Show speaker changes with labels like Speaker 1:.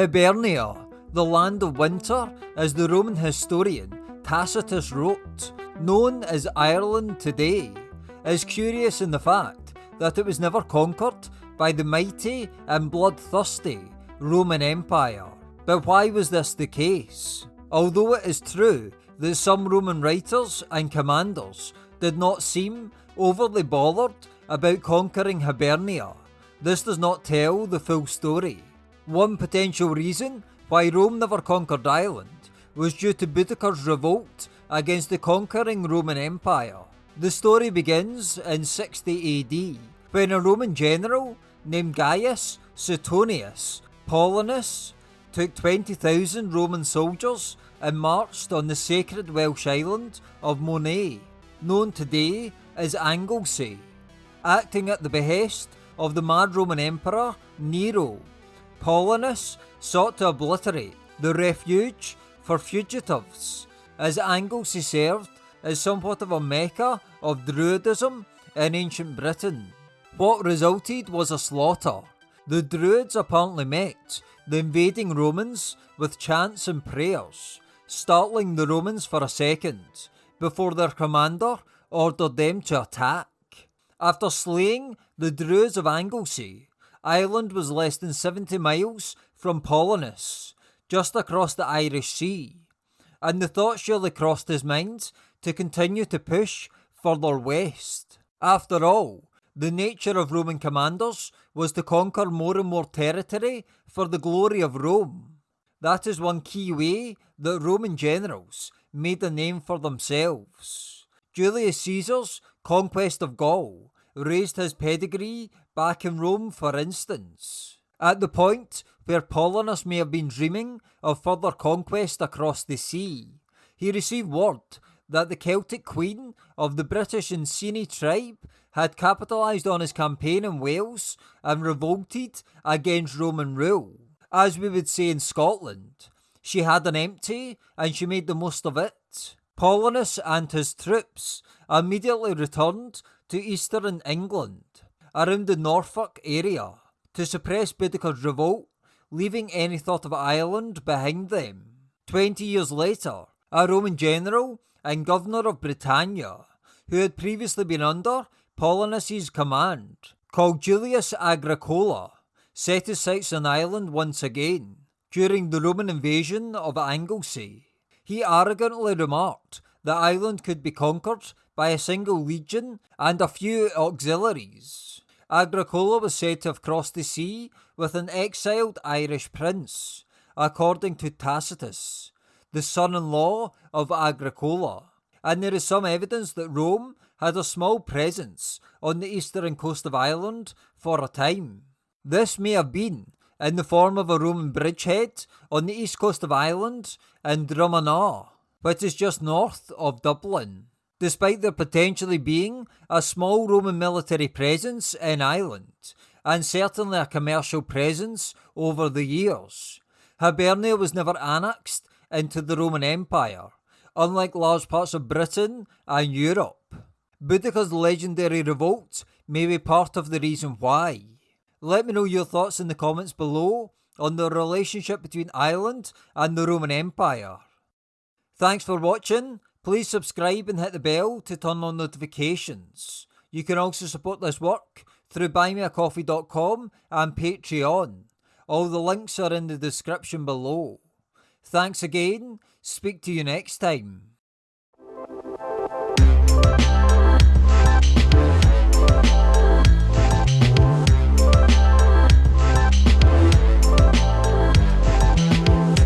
Speaker 1: Hibernia, the land of winter, as the Roman historian Tacitus wrote, known as Ireland today, is curious in the fact that it was never conquered by the mighty and bloodthirsty Roman Empire. But why was this the case? Although it is true that some Roman writers and commanders did not seem overly bothered about conquering Hibernia, this does not tell the full story. One potential reason why Rome never conquered Ireland was due to Boudicca's revolt against the conquering Roman Empire. The story begins in 60 AD when a Roman general named Gaius Suetonius Paulinus took 20,000 Roman soldiers and marched on the sacred Welsh island of Mona, known today as Anglesey, acting at the behest of the mad Roman Emperor Nero. Paulinus sought to obliterate the refuge for fugitives, as Anglesey served as somewhat of a mecca of Druidism in ancient Britain. What resulted was a slaughter. The Druids apparently met the invading Romans with chants and prayers, startling the Romans for a second before their commander ordered them to attack. After slaying the Druids of Anglesey, Ireland was less than 70 miles from Paulinus, just across the Irish Sea, and the thought surely crossed his mind to continue to push further west. After all, the nature of Roman commanders was to conquer more and more territory for the glory of Rome. That is one key way that Roman generals made a name for themselves. Julius Caesar's conquest of Gaul raised his pedigree back in Rome, for instance. At the point where Paulinus may have been dreaming of further conquest across the sea, he received word that the Celtic queen of the British Iceni tribe had capitalised on his campaign in Wales and revolted against Roman rule. As we would say in Scotland, she had an empty and she made the most of it. Paulinus and his troops immediately returned to eastern England, around the Norfolk area, to suppress Boudicca's revolt, leaving any thought of Ireland behind them. Twenty years later, a Roman general and governor of Britannia, who had previously been under Paulinus's command, called Julius Agricola, set his sights on Ireland once again during the Roman invasion of Anglesey. He arrogantly remarked that island could be conquered by a single legion and a few auxiliaries. Agricola was said to have crossed the sea with an exiled Irish prince, according to Tacitus, the son in law of Agricola, and there is some evidence that Rome had a small presence on the eastern coast of Ireland for a time. This may have been in the form of a Roman bridgehead on the east coast of Ireland in Drumanagh, which is just north of Dublin. Despite there potentially being a small Roman military presence in Ireland, and certainly a commercial presence over the years, Hibernia was never annexed into the Roman Empire, unlike large parts of Britain and Europe. Boudicca's legendary revolt may be part of the reason why. Let me know your thoughts in the comments below on the relationship between Ireland and the Roman Empire. Thanks for watching. Please subscribe and hit the bell to turn on notifications. You can also support this work through buymeacoffee.com and Patreon. All the links are in the description below. Thanks again. Speak to you next time.